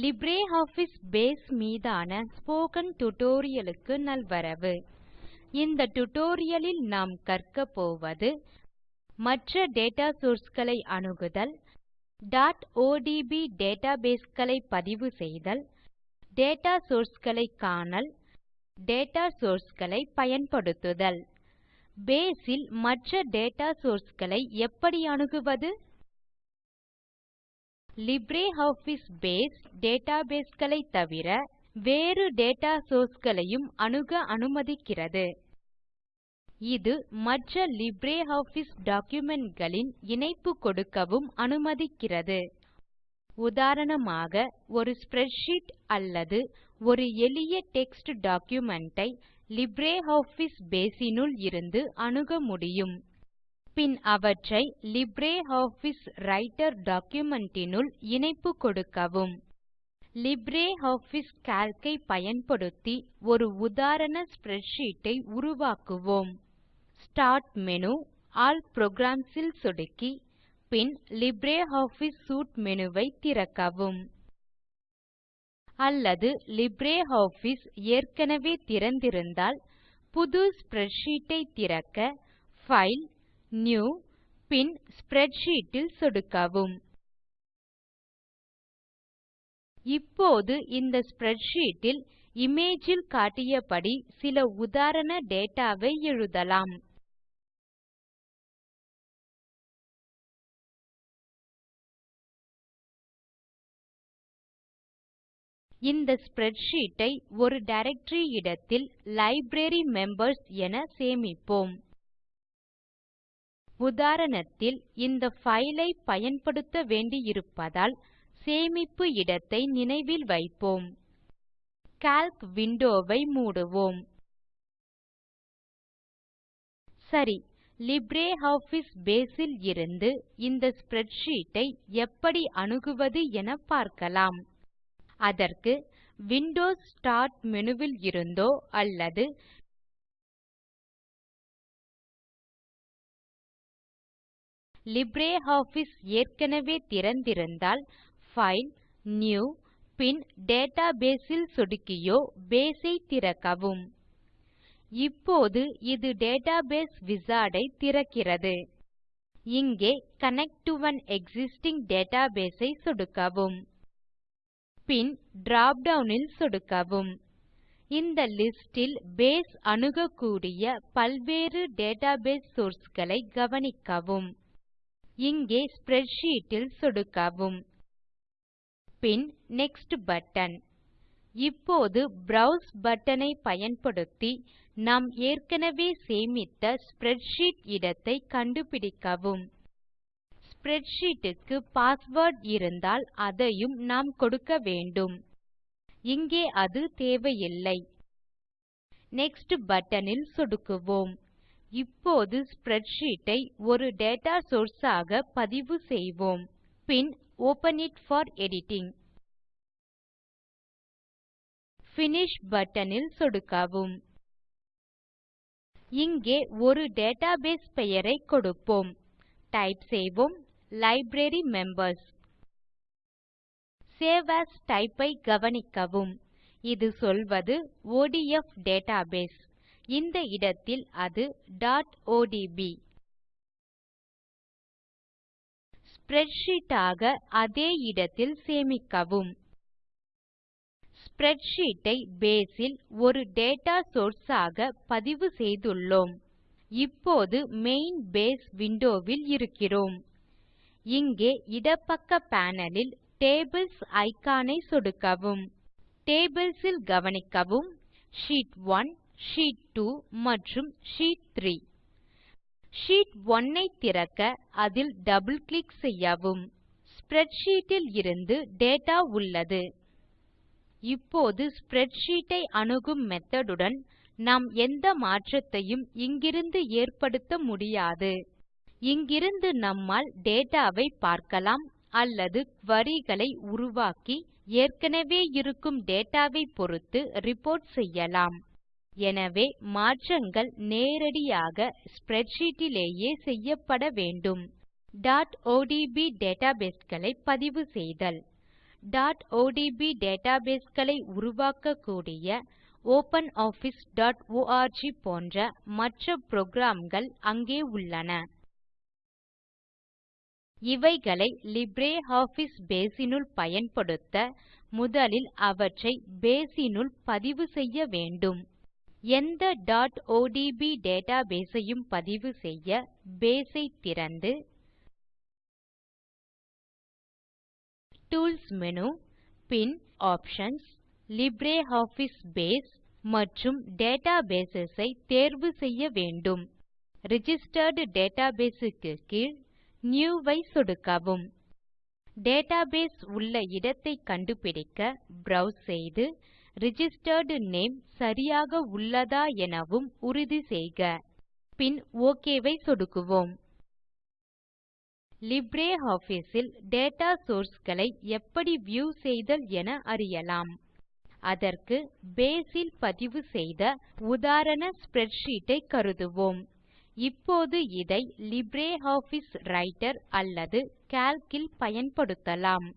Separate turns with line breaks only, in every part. LibreOffice Base மீதான spoken tutorial நல்வரவு இந்த டியூட்டோரியல் நாம் கற்க போவது மற்ற டேட்டா சோர்ஸ்களை களை அணுகுதல் odb டேட்டாபேஸ் களை பதிவு செய்தல் டேட்டா சோர்ஸ் காணல் டேட்டா சோர்ஸ் பயன்படுத்துதல் பேஸில் மற்ற டேட்டா சோர்ஸ்களை எப்படி அணுகுவது LibreOffice பேஸ் டேட்டாபேஸ் களை தவிர வேறு டேட்டா சோர்ஸ் களையும் அணுக அனுமதிக்கிறது இது மற்ற LibreOffice டாக்குமென்ட் களின் இணைப்பு கொடுக்கவும் அனுமதிக்கிறது உதாரணமாக ஒரு ஸ்ப்ரெட்ஷீட் அல்லது ஒரு எளிய டெக்ஸ்ட் டாக்குமென்ட் ஐ LibreOffice Base னுள் இருந்து அணுக முடியும் பின் அவற்றை லிப்ரியாஃபிஸ் ரைட்டர் document னுள் இணைப்பு கொடுக்கவும் லிப்ரியாஃபிஸ் கால்க் ஐ பயன்படுத்தி ஒரு உதாரண ஸ்ப்ரெட்ஷீட் ஐ உருவாக்குவோம் ஸ்டார்ட் மேனு ஆல் புரோகிராம்ஸ் ல் சொடுக்கி பின் லிப்ரியாஃபிஸ் சூட் மேனு ஐ திறக்கவும் அல்லது லிப்ரியாஃபிஸ் ஏற்கனவே திறந்திருந்தால் புது ஸ்ப்ரெட்ஷீட் ஐ திறக்க பைல் நியூ பின் ஸ்ப்ரெட்ஷீட் இல் சொடுக்கவும் இப்போது இந்த ஸ்ப்ரெட்ஷீட் இல் இமேஜ் இல் காட்டியபடி சில உதாரண டேட்டா வை எழுதலாம் இந்த ஸ்ப்ரெட்ஷீட் ஐ ஒரு டைரக்டரி இடத்தில் லைப்ரரி மெம்பர்ஸ் என சேமிப்போம் உதாரணத்தில் இந்த file ஐ பயன்படுத்த வேண்டியிருப்பதால் சேமிப்பு இடத்தை நினைவில் வைப்போம் கால்க் விண்டோவை வை மூடுவோம் சரி Base பேஸ் இருந்து இந்த ஸ்ப்ரெட்ஷீட் ஐ எப்படி அணுகுவது என பார்க்கலாம் அதற்கு விண்டோஸ் ஸ்டார்ட் மெனுவில் இருந்தோ அல்லது LibreOffice ஏற்கனவே திறந்திருந்தால் பைல் நியூ பின் டேட்டாபேஸ் இல் சொடுக்கியோ பேஸ் ஐ திறக்கவும் இப்போது இது டேட்டாபேஸ் விசார்ட் ஐ திறக்கிறது இங்கே connect to an existing database ஐ சொடுக்கவும் பின் drop டவுன் இல் சொடுக்கவும் இந்த லிஸ்ட் இல் பேஸ் அணுகக்கூடிய பல்வேறு டேட்டாபேஸ் சோர்ஸ் களை கவனிக்கவும் இங்கே ஸ்ப்ரெட்ஷீட் இல் சொடுக்கவும் பின் நெக்ஸ்ட் பட்டன் இப்போது ப்ரோவ்ஸ் பட்டன் ஐ பயன்படுத்தி நாம் ஏற்கனவே சேமித்த ஸ்ப்ரெட்ஷீட் இடத்தை கண்டுபிடிக்கவும் ஸ்ப்ரெட்ஷீட் க்கு பாஸ்வேர்ட் இருந்தால் அதையும் நாம் கொடுக்க வேண்டும் இங்கே அது தேவையில்லை நெக்ஸ்ட் பட்டன் இல் சொடுக்குவோம் இப்போது ஸ்ப்ரெட்ஷீட் ஐ ஒரு டேட்டா சோர்ஸ் ஆக பதிவு செய்வோம் பின் open it for editing finish button இல் சொடுக்கவும் இங்கே ஒரு டேட்டாபேஸ் பெயரை கொடுப்போம் டைப் செய்வோம் library members save AS type ஐ கவனிக்கவும் இது சொல்வது ஒடிஎஃப் டேட்டாபேஸ் இந்த இடத்தில் அது odb ஸ்ப்ரெட்ஷீட் ஆக அதே இடத்தில் சேமிக்கவும் ஸ்ப்ரெட்ஷீட் ஐ பேஸ் ல் ஒரு டேட்டா சோர்ஸ் ஆக பதிவு செய்துள்ளோம் இப்போது மெயின் பேஸ் விண்டோ ல் இருக்கிறோம் இங்கே இடப்பக்க பேனல் ல் டேபிள்ஸ் இக்கான் ஐ சொடுக்கவும் டேபிள்ஸ் ல் கவனிக்கவும் ஷீட் 1 ஷீட் 2 மற்றும் ஷீட் 3 ஷீட் 1 ஐ திறக்க அதில் டபுள் கிளிக் செய்யவும் ஸ்ப்ரெட்ஷீட்டில் இருந்து டேட்டா உள்ளது இப்போது ஸ்ப்ரெட்ஷீட்டை ஐ அணுகும் மெத்தடுடன் உடன் நாம் எந்த மாற்றத்தையும் இங்கிருந்து ஏற்படுத்த முடியாது இங்கிருந்து நம்மால் டேட்டாவை பார்க்கலாம் அல்லது வரிகளை உருவாக்கி ஏற்கனவே இருக்கும் டேட்டா பொறுத்து ரிப்போர்ட் செய்யலாம் எனவே மாற்றங்கள் நேரடியாக ஸ்ப்ரெட்ஷீட் இலேயே செய்யப்பட வேண்டும் odb டேட்டாபேஸ் களை பதிவு செய்தல் odb டேட்டாபேஸ் களை உருவாக்கக்கூடிய openofficeorg போன்ற மற்ற புரோகிராம் கள் அங்கே உள்ளன இவைகளை லிப்ரியாஃபிஸ் பேஸ் னுள் பயன்படுத்த முதலில் அவற்றை பேஸ் னுள் பதிவு செய்ய வேண்டும் எந்த odb டேட்டாபேஸ் ஐயும் பதிவு செய்ய பேஸ் ஐ திறந்து டூல்ஸ் மேனு பின் ஆப்ஷன்ஸ் லிப்ரியாஃபிஸ் பேஸ் மற்றும் டேட்டாபேஸ் ஐ தேர்வு செய்ய வேண்டும் ரிஜிஸ்டர்ட் டேட்டாபேஸ் க்கு கீழ் நியூ ஐ சொடுக்கவும் டேட்டாபேஸ் உள்ள இடத்தை கண்டுபிடிக்க ப்ரோவ்ஸ் செய்து ரிஜிஸ்டர்ட் நேம் சரியாக உள்ளதா எனவும் உறுதி செய்க பின் OK வை சொடுக்குவோம் LibreOffice இல் டேட்டா சோர்ஸ் களை எப்படி வியூ செய்தல் என அறியலாம் அதற்கு பேஸ் இல் பதிவு செய்த உதாரண ஸ்ப்ரெட்ஷீட் ஐ கருதுவோம் இப்போது இதை லிப்ரியாஃபிஸ் ரைட்டர் அல்லது கால்க் இல் பயன்படுத்தலாம்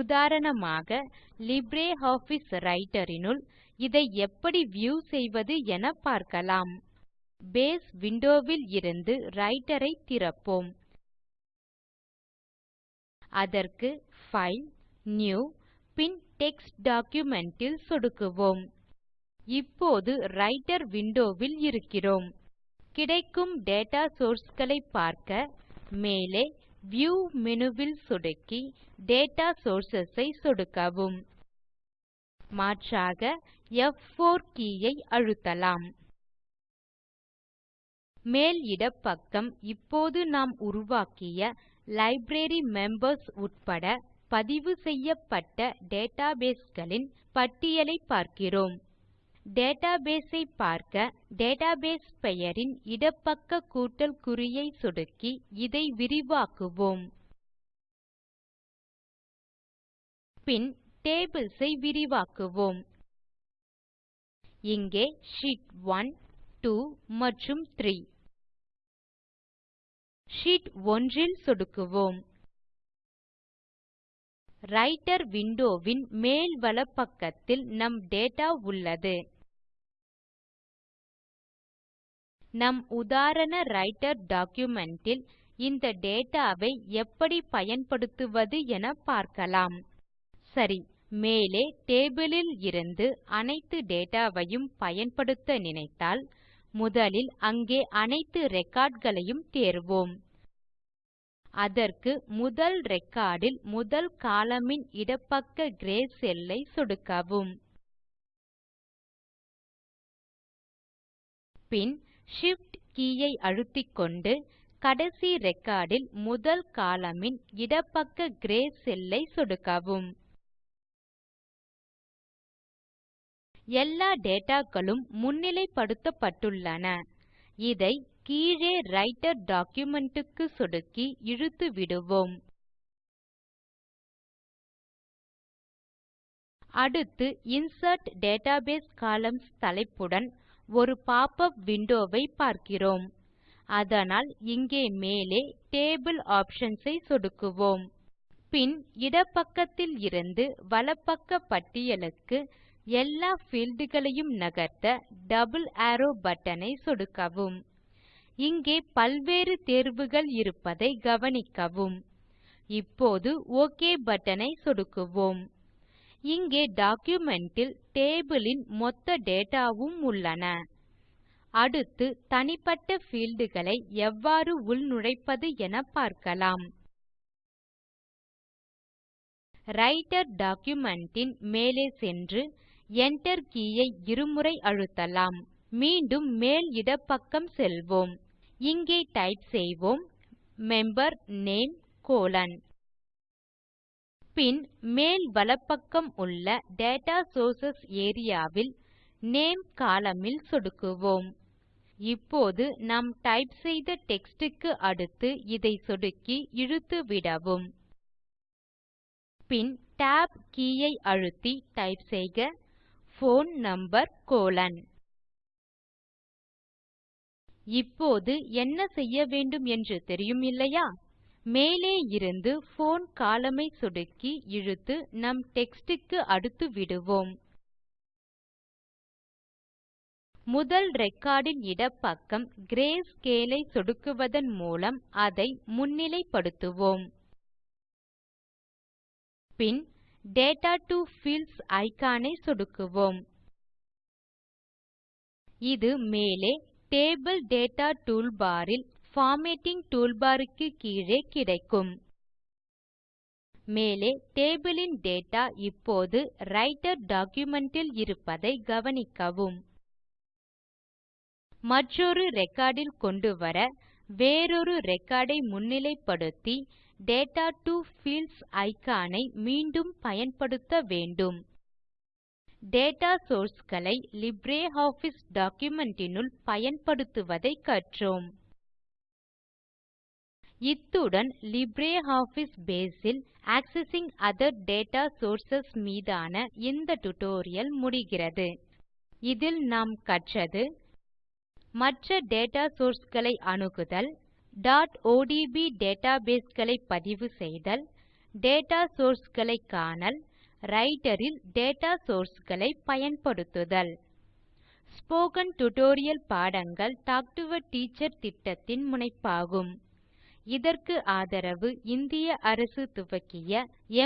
உதாரணமாக லிப்ரியாஃபிஸ் ரைட்டர் இனுள் இதை எப்படி வியூ செய்வது என பார்க்கலாம் பேஸ் விண்டோ விலிருந்து ரைட்டர் ஐ திறப்போம் அதற்கு பைல் நியூ பின் டெக்ஸ்ட் டாக்குமென்ட் இல் சொடுக்குவோம் இப்போது ரைட்டர் விண்டோ வில் இருக்கிறோம் கிடைக்கும் டேட்டா சோர்ஸ் களை பார்க்க மேலே வியூ மேனு வில் சொடுக்கி டேட்டா சோர்சஸ் ஐ சொடுக்கவும் மாற்றாக ப்4 கே ஐ அழுத்தலாம் மேல் இடப்பக்கம் இப்போது நாம் உருவாக்கிய லைப்ரரி மெம்பர்ஸ் உட்பட பதிவு செய்யப்பட்ட டேட்டாபேஸ் களின் பட்டியலைப் பார்க்கிறோம் டேட்டாபேஸ் ஐ பார்க்க டேட்டாபேஸ் பெயரின் இடப்பக்க கூட்டல் குறியை சொடுக்கி இதை விரிவாக்குவோம் பின் டேபிள்ஸ் ஐ விரிவாக்குவோம் இங்கே ஷீட் 1 2 மற்றும் 3 ஷீட் 1 ல் சொடுக்குவோம் ரைட்டர் விண்டோ வின் மேல் வலப்பக்கத்தில் நம் டேட்டா உள்ளது நம் உதாரண ரைட்டர் document இந்த டேட்டாவை எப்படி பயன்படுத்துவது என பார்க்கலாம் சரி மேலே டேபிளில் இருந்து அனைத்து டேட்டாவையும் பயன்படுத்த நினைத்தால் முதலில் அங்கே அனைத்து ரெக்கார்ட்களையும் தேர்வோம் அதற்கு முதல் ரெக்கார்டில் முதல் காலமின் இடப்பக்க கிரே செல்லை சொடுக்கவும் பின் Shift key ஐ அழுத்திக்கொண்டு கடைசி ரெக்கார்ட் முதல் கோலம்ன் இடப்பக்க கிரே செல் ஐ சொடுக்கவும் எல்லா டேட்டா களும் முன்னிலைப்படுத்தப்பட்டுள்ளன இதை கீழே ரைட்டர் டாக்குமெண்ட்டுக்கு க்கு சொடுக்கி இழுத்து விடுவோம் அடுத்து இன்சர்ட் டேட்டாபேஸ் காலம்ஸ் தலைப்புடன் ஒரு pop-up window வை பார்க்கிறோம் அதனால் இங்கே மேலே டேபிள் ஆப்ஷன்ஸ் ஐ சொடுக்குவோம் பின் இடப்பக்கத்தில் இருந்து வலப்பக்க பட்டியலுக்கு எல்லா பீல்ட் களையும் நகர்த்த டபிள் அரோவ் பட்டன் ஐ சொடுக்கவும் இங்கே பல்வேறு தேர்வுகள் இருப்பதை கவனிக்கவும் இப்போது ஒக் பட்டன் ஐ சொடுக்குவோம் இங்கே டாக்குமென்ட் இல் டேபிள் இன் மொத்த டேட்டா வும் உள்ளன அடுத்து தனிப்பட்ட பீல்ட் களை எவ்வாறு உள்நுழைப்பது என பார்க்கலாம் ரைட்டர் document இன் மேலே சென்று Enter கே ஐ இருமுறை அழுத்தலாம் மீண்டும் மேல் இடப்பக்கம் செல்வோம் இங்கே டைப் செய்வோம் மெம்பர் நேம் கோலோன் பின் மேல் வலப்பக்கம் உள்ள டேட்டா சோர்சஸ் ஏரியா வில் நேம் கோலம்ன் இல் சொடுக்குவோம் இப்போது நாம் டைப் செய்த டெக்ஸ்ட் க்கு அடுத்து இதை சொடுக்கி இழுத்து விடவும் பின் tab கே ஐ அழுத்தி டைப் செய்க போன் நம்பர் கோலன் இப்போது என்ன செய்ய வேண்டும் என்று தெரியும் இல்லையா மேலே இருந்து போன் கோலம்ன் ஐ சொடுக்கி இழுத்து நம் டெக்ஸ்ட் க்கு அடுத்து விடுவோம் முதல் ரெக்கார்ட் இடப்பக்கம் கிரேஸ்கேல் ஐ சொடுக்குவதன் மூலம் அதை முன்னிலை படுத்துவோம் பின் டேட்டா டோ பீல்ட்ஸ் இக்கான் ஐ சொடுக்குவோம் இது மேலே டேபிள் டேட்டா டூல்பார் இல் பார்மேட்டிங் டூல்பார் க்கு கீழே கிடைக்கும் மேலே டேபிள் ன் டேட்டா இப்போது ரைட்டர் document ல் இருப்பதை கவனிக்கவும் மற்றொரு ரெக்கார்ட் கொண்டு வர வேறொரு ரெக்கார்ட் ஐ முன்னிலைப்படுத்தி டேட்டா டோ பீல்ட்ஸ் இக்கான் ஐ மீண்டும் பயன்படுத்த வேண்டும் டேட்டா சோர்ஸ் களை லிப்ரியாஃபிஸ் டாக்குமென்ட் னுள் பயன்படுத்துவதைக் கற்றோம் இத்துடன் லிப்ரியாஃபிஸ் பேஸ் இல் ஆக்செசிங் அதர் டேட்டா சோர்சஸ் மீதான இந்த டியூட்டோரியல் முடிகிறது இதில் நாம் கற்றது மற்ற டேட்டா சோர்ஸ் களை அணுகுதல் odb டேட்டாபேஸ் களை பதிவு செய்தல் டேட்டா சோர்ஸ் களை காணல் ரைட்டரில் இல் டேட்டா சோர்ஸ் களை பயன்படுத்துதல் ஸ்போக்கன் டியூட்டோரியல் பாடங்கள் டாக் டோ ஆ டீச்சர் திட்டத்தின் முனைப்பாகும் இதற்கு ஆதரவு இந்திய அரசு துவக்கிய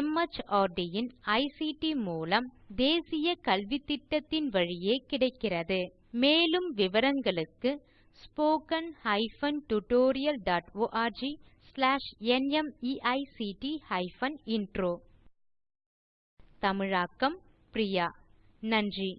MHRD இன் ஐசிடி மூலம் தேசிய கல்வித்திட்டத்தின் வழியே கிடைக்கிறது மேலும் விவரங்களுக்கு spoken hyphen tutorial dot org slash NMEICT hyphen intro தமிழாக்கம் பிரியா நன்றி